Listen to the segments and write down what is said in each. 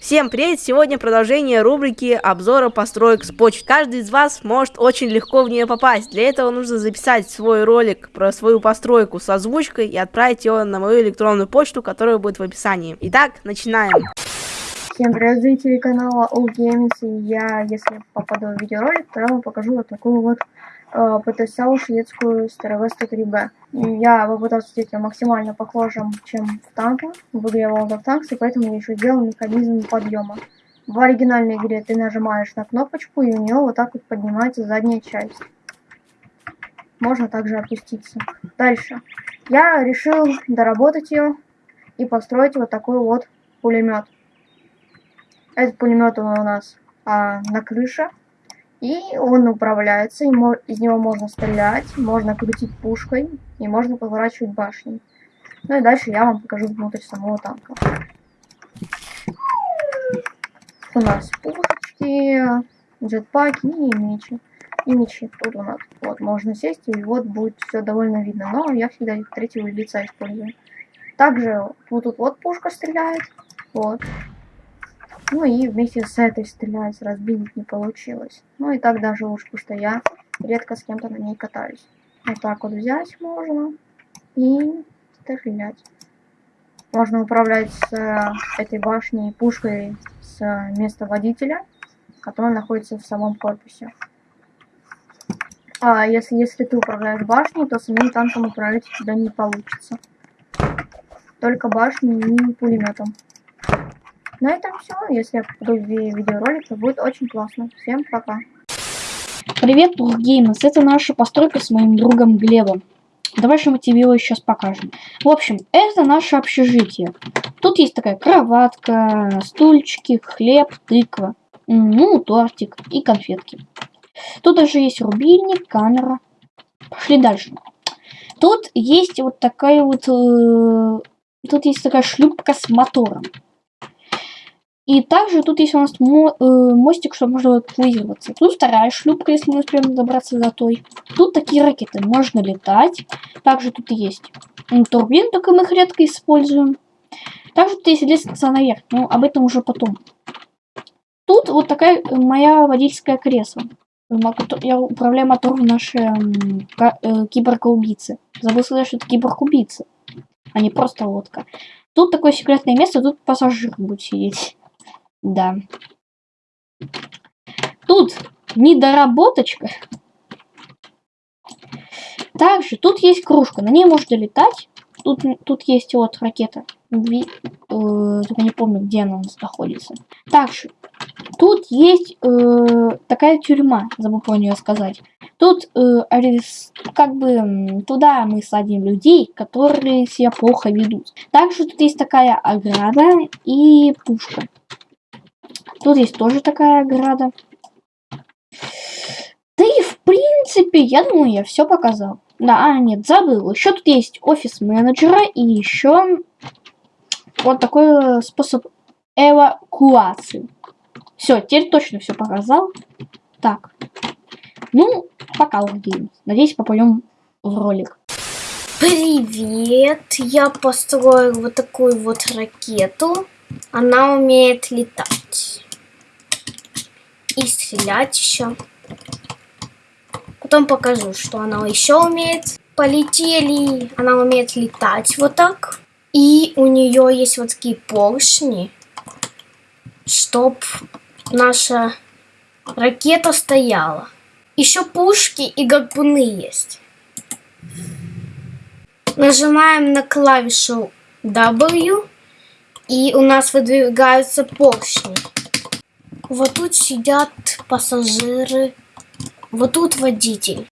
Всем привет! Сегодня продолжение рубрики обзора построек с почты. Каждый из вас может очень легко в нее попасть. Для этого нужно записать свой ролик про свою постройку с озвучкой и отправить его на мою электронную почту, которая будет в описании. Итак, начинаем. Всем привет, зрители канала All Games. Я, если попаду в видеоролик, то я вам покажу вот такую вот э, потенциал шведскую STRV 103B. Я попытался сделать ее максимально похожим, чем в танке, в игре World of Tanks, и поэтому я еще сделал механизм подъема. В оригинальной игре ты нажимаешь на кнопочку, и у нее вот так вот поднимается задняя часть. Можно также опуститься. Дальше. Я решил доработать ее и построить вот такой вот пулемет. Этот пулемет у нас а, на крыше. И он управляется, и из него можно стрелять, можно крутить пушкой, и можно поворачивать башней. Ну и дальше я вам покажу внутрь самого танка. У нас пушки, джетпаки и мечи. И мечи тут у нас. Вот, можно сесть, и вот будет все довольно видно. Но я всегда третьего лица использую. Также вот тут вот пушка стреляет. Вот. Ну и вместе с этой стрелять, разбить не получилось. Ну и так даже лучше, потому что я редко с кем-то на ней катаюсь. Вот так вот взять можно и стрелять. Можно управлять с э, этой башней пушкой с места водителя, который находится в самом корпусе. А если, если ты управляешь башней, то самим танком управлять у тебя не получится. Только башней и пулеметом. На этом все. Если я попаду в видеоролик, то будет очень классно. Всем пока. Привет, Бургеймс. Это наша постройка с моим другом Глебом. Давай же мы тебе его сейчас покажем. В общем, это наше общежитие. Тут есть такая кроватка, стульчики, хлеб, тыква, ну, тортик и конфетки. Тут даже есть рубильник, камера. Пошли дальше. Тут есть вот такая вот... Э, тут есть такая шлюпка с мотором. И также тут есть у нас мо э, мостик, чтобы можно эвакуироваться. Тут вторая шлюпка, если мы успеем добраться до той. Тут такие ракеты, можно летать. Также тут есть турбин, только мы их редко используем. Также тут есть лестница наверх, но об этом уже потом. Тут вот такая моя водительское кресло. Я управляю мотором нашей э, киборга-убийцы. Забыл сказать, что это киборг-убийца, а не просто лодка. Тут такое секретное место, тут пассажир будет сидеть. Да. Тут недоработочка. Также тут есть кружка, на ней можно летать. Тут, тут есть вот ракета. Ви, э, только не помню, где она у нас находится. Также тут есть э, такая тюрьма, забыл про нее сказать. Тут э, как бы туда мы садим людей, которые себя плохо ведут. Также тут есть такая ограда и пушка. Тут есть тоже такая ограда. Да и в принципе, я думаю, я все показал. Да, а, нет, забыл. Еще тут есть офис менеджера и еще вот такой способ эвакуации. Все, теперь точно все показал. Так. Ну, пока, Games. Надеюсь, попадем в ролик. Привет! Я построил вот такую вот ракету. Она умеет летать и стрелять еще. Потом покажу, что она еще умеет. Полетели. Она умеет летать вот так. И у нее есть вот такие поршни, чтоб наша ракета стояла. Еще пушки и гарпуны есть. Нажимаем на клавишу W, и у нас выдвигаются поршни. Вот тут сидят пассажиры. Вот тут водитель.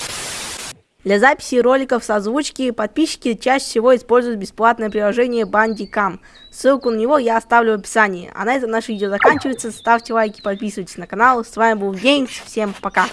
Для записи роликов с озвучки подписчики чаще всего используют бесплатное приложение Bandicam. Ссылку на него я оставлю в описании. А на этом наше видео заканчивается. Ставьте лайки, подписывайтесь на канал. С вами был Геймс. Всем пока.